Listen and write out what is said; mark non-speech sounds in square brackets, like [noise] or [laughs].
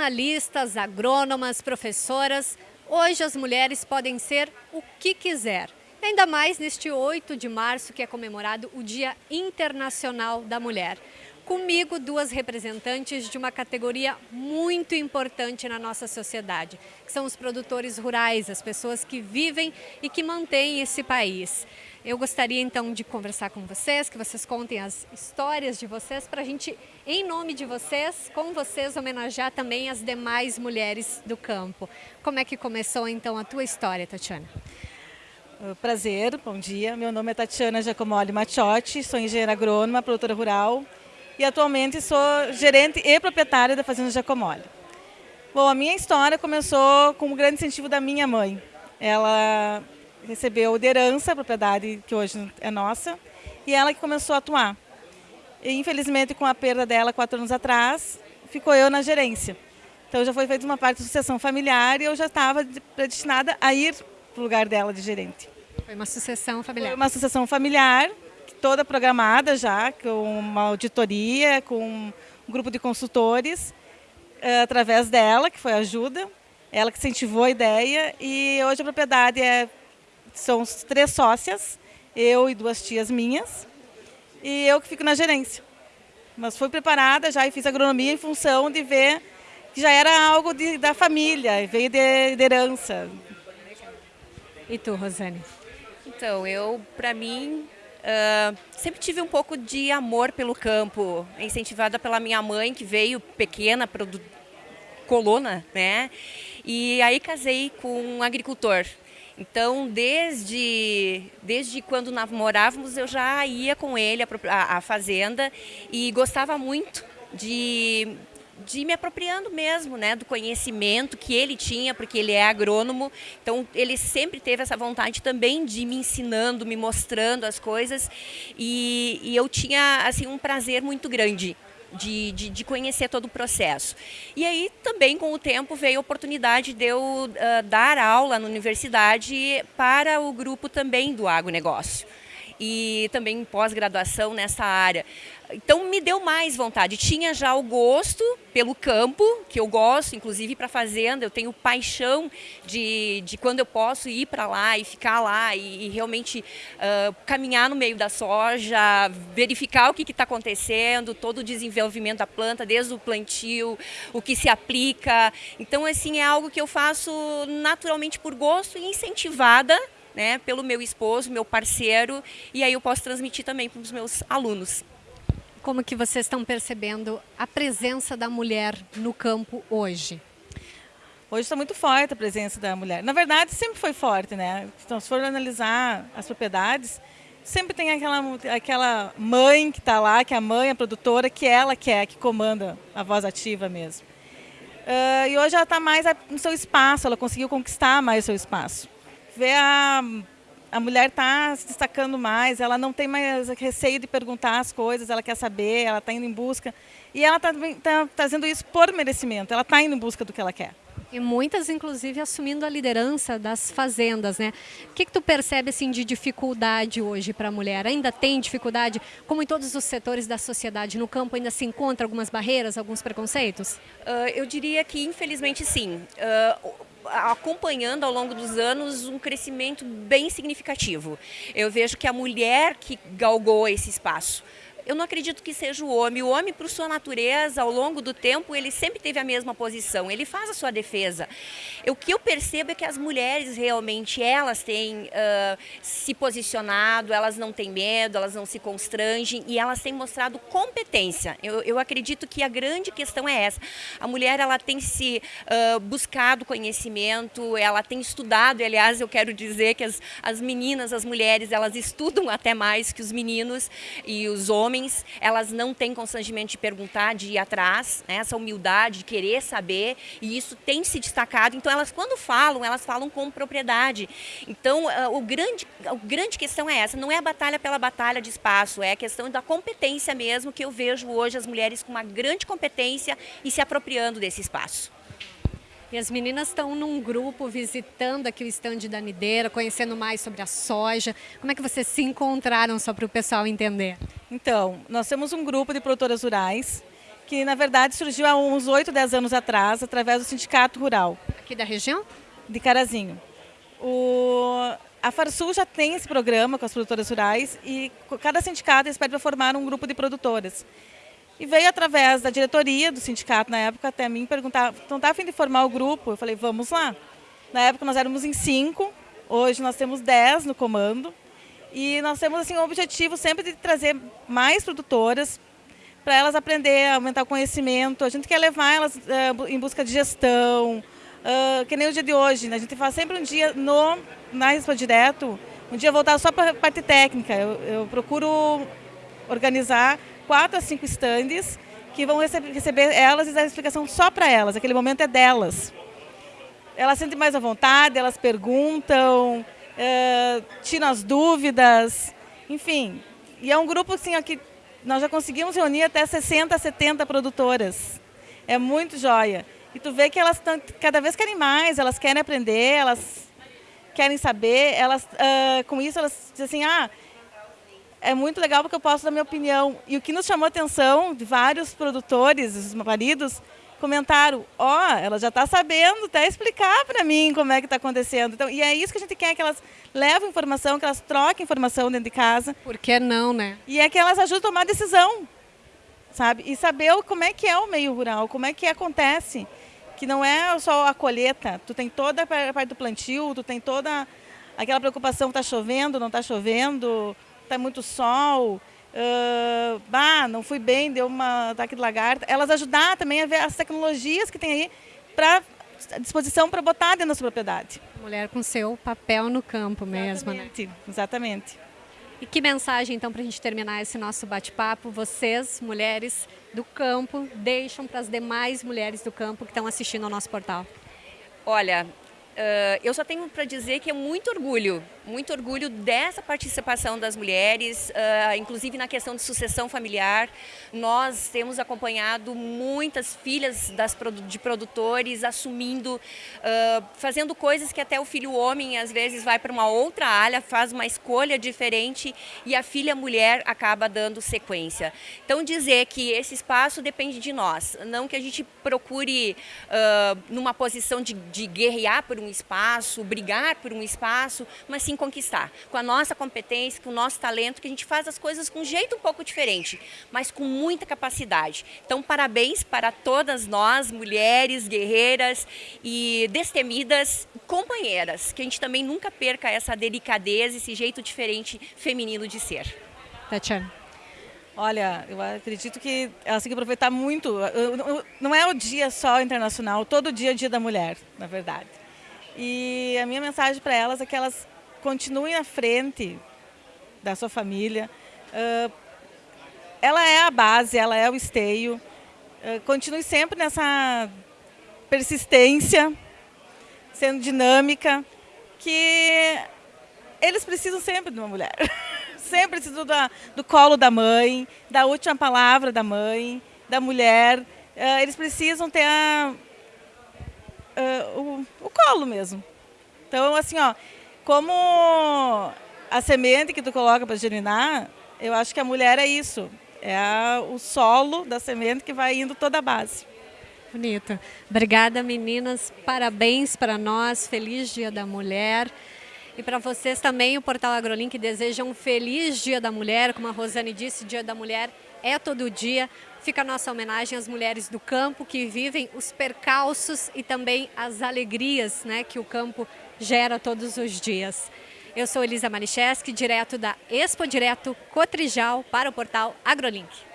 jornalistas, agrônomas, professoras, hoje as mulheres podem ser o que quiser. Ainda mais neste 8 de março, que é comemorado o Dia Internacional da Mulher. Comigo, duas representantes de uma categoria muito importante na nossa sociedade, que são os produtores rurais, as pessoas que vivem e que mantêm esse país. Eu gostaria então de conversar com vocês, que vocês contem as histórias de vocês, para a gente, em nome de vocês, com vocês, homenagear também as demais mulheres do campo. Como é que começou então a tua história, Tatiana? Prazer, bom dia. Meu nome é Tatiana Giacomoli Machiotti, sou engenheira agrônoma, produtora rural e atualmente sou gerente e proprietária da Fazenda Giacomoli. Bom, a minha história começou com um grande incentivo da minha mãe. Ela recebeu de herança a propriedade que hoje é nossa e ela que começou a atuar. E, infelizmente, com a perda dela quatro anos atrás, ficou eu na gerência. Então já foi feita uma parte da sucessão familiar e eu já estava predestinada a ir para o lugar dela de gerente. Foi uma sucessão familiar. Foi uma sucessão familiar, toda programada já, com uma auditoria, com um grupo de consultores, eh, através dela, que foi a ajuda, ela que incentivou a ideia, e hoje a propriedade é, são três sócias, eu e duas tias minhas, e eu que fico na gerência. Mas fui preparada já e fiz agronomia em função de ver que já era algo de, da família, veio de, de herança. E tu, Rosane? Então, eu, para mim, uh, sempre tive um pouco de amor pelo campo, incentivada pela minha mãe, que veio pequena, colona, né? E aí casei com um agricultor. Então, desde, desde quando namorávamos, eu já ia com ele à fazenda e gostava muito de de me apropriando mesmo, né, do conhecimento que ele tinha, porque ele é agrônomo. Então, ele sempre teve essa vontade também de me ensinando, me mostrando as coisas. E, e eu tinha, assim, um prazer muito grande de, de, de, conhecer todo o processo. E aí também com o tempo veio a oportunidade de eu uh, dar aula na universidade para o grupo também do agronegócio e também pós-graduação nessa área. Então me deu mais vontade. Tinha já o gosto pelo campo, que eu gosto, inclusive para fazenda, eu tenho paixão de, de quando eu posso ir para lá e ficar lá e, e realmente uh, caminhar no meio da soja, verificar o que está acontecendo, todo o desenvolvimento da planta, desde o plantio, o que se aplica. Então, assim, é algo que eu faço naturalmente por gosto e incentivada né, pelo meu esposo, meu parceiro, e aí eu posso transmitir também para os meus alunos. Como que vocês estão percebendo a presença da mulher no campo hoje? Hoje está muito forte a presença da mulher. Na verdade, sempre foi forte, né? Então, se for analisar as propriedades, sempre tem aquela, aquela mãe que está lá, que é a mãe, a produtora, que ela quer, que comanda a voz ativa mesmo. Uh, e hoje ela está mais no seu espaço, ela conseguiu conquistar mais o seu espaço vê a, a mulher está se destacando mais, ela não tem mais receio de perguntar as coisas, ela quer saber, ela está indo em busca. E ela está tá fazendo isso por merecimento, ela está indo em busca do que ela quer. E muitas, inclusive, assumindo a liderança das fazendas, né? O que, que tu percebe assim, de dificuldade hoje para a mulher? Ainda tem dificuldade? Como em todos os setores da sociedade, no campo ainda se encontra algumas barreiras, alguns preconceitos? Uh, eu diria que, infelizmente, sim. Uh, acompanhando ao longo dos anos um crescimento bem significativo. Eu vejo que a mulher que galgou esse espaço eu não acredito que seja o homem. O homem, por sua natureza, ao longo do tempo, ele sempre teve a mesma posição. Ele faz a sua defesa. O que eu percebo é que as mulheres realmente, elas têm uh, se posicionado, elas não têm medo, elas não se constrangem e elas têm mostrado competência. Eu, eu acredito que a grande questão é essa. A mulher, ela tem se uh, buscado conhecimento, ela tem estudado, aliás, eu quero dizer que as, as meninas, as mulheres, elas estudam até mais que os meninos e os homens elas não têm constrangimento de perguntar, de ir atrás, né? essa humildade, de querer saber, e isso tem se destacado. Então, elas quando falam, elas falam com propriedade. Então, uh, o grande, a grande questão é essa, não é a batalha pela batalha de espaço, é a questão da competência mesmo, que eu vejo hoje as mulheres com uma grande competência e se apropriando desse espaço. E as meninas estão num grupo visitando aqui o estande da Nideira, conhecendo mais sobre a soja. Como é que vocês se encontraram, só para o pessoal entender? Então, nós temos um grupo de produtoras rurais que na verdade surgiu há uns 8, 10 anos atrás, através do Sindicato Rural. Aqui da região? De Carazinho. O, a Farsul já tem esse programa com as produtoras rurais e cada sindicato espera formar um grupo de produtoras. E veio através da diretoria do sindicato na época até mim perguntar, então está a fim de formar o grupo? Eu falei, vamos lá. Na época nós éramos em cinco, hoje nós temos dez no comando. E nós temos assim, o objetivo sempre de trazer mais produtoras para elas aprender aumentar o conhecimento. A gente quer levar elas uh, em busca de gestão, uh, que nem o dia de hoje. Né? A gente faz sempre um dia no, na Expo Direto, um dia voltado só para a parte técnica. Eu, eu procuro organizar quatro a cinco estandes que vão receber, receber elas e dar explicação só para elas. Aquele momento é delas. Elas sentem mais à vontade, elas perguntam, uh, as dúvidas, enfim. E é um grupo assim, ó, que nós já conseguimos reunir até 60, 70 produtoras. É muito joia. E tu vê que elas tão, cada vez querem mais, elas querem aprender, elas querem saber, elas uh, com isso elas dizem assim, ah, é muito legal porque eu posso dar minha opinião. E o que nos chamou a atenção de vários produtores, os maridos, comentaram, ó, oh, ela já está sabendo até explicar para mim como é que está acontecendo. Então, e é isso que a gente quer, que elas levem informação, que elas troquem informação dentro de casa. Por que não, né? E é que elas ajudam a tomar decisão, sabe? E saber como é que é o meio rural, como é que acontece. Que não é só a colheita, tu tem toda a parte do plantio, tu tem toda aquela preocupação, está chovendo, não está chovendo, está muito sol, uh, bah, não fui bem, deu uma ataque de lagarta. Elas ajudar também a ver as tecnologias que tem aí para disposição para botar dentro da sua propriedade. Mulher com seu papel no campo mesmo, exatamente, né? Exatamente. E que mensagem, então, para a gente terminar esse nosso bate-papo, vocês, mulheres do campo, deixam para as demais mulheres do campo que estão assistindo ao nosso portal? Olha, uh, eu só tenho para dizer que é muito orgulho muito orgulho dessa participação das mulheres, uh, inclusive na questão de sucessão familiar. Nós temos acompanhado muitas filhas das, de produtores assumindo, uh, fazendo coisas que até o filho homem às vezes vai para uma outra área, faz uma escolha diferente e a filha mulher acaba dando sequência. Então dizer que esse espaço depende de nós, não que a gente procure uh, numa posição de, de guerrear por um espaço, brigar por um espaço, mas sim conquistar. Com a nossa competência, com o nosso talento, que a gente faz as coisas com um jeito um pouco diferente, mas com muita capacidade. Então, parabéns para todas nós, mulheres, guerreiras e destemidas companheiras, que a gente também nunca perca essa delicadeza, esse jeito diferente feminino de ser. Tatiana. Olha, eu acredito que elas têm que aproveitar muito. Não é o dia só internacional, todo dia é o dia da mulher, na verdade. E a minha mensagem para elas é que elas continue à frente da sua família. Uh, ela é a base, ela é o esteio. Uh, continue sempre nessa persistência, sendo dinâmica, que eles precisam sempre de uma mulher. [laughs] sempre precisam do, do colo da mãe, da última palavra da mãe, da mulher. Uh, eles precisam ter a, o, o colo mesmo. Então, assim, ó, como a semente que tu coloca para germinar, eu acho que a mulher é isso. É a, o solo da semente que vai indo toda a base. Bonito. Obrigada, meninas. Parabéns para nós. Feliz Dia da Mulher. E para vocês também, o Portal AgroLink deseja um feliz Dia da Mulher. Como a Rosane disse, Dia da Mulher é todo dia. Fica a nossa homenagem às mulheres do campo que vivem os percalços e também as alegrias né, que o campo gera todos os dias. Eu sou Elisa Manicheski, direto da Expo Direto Cotrijal para o portal AgroLink.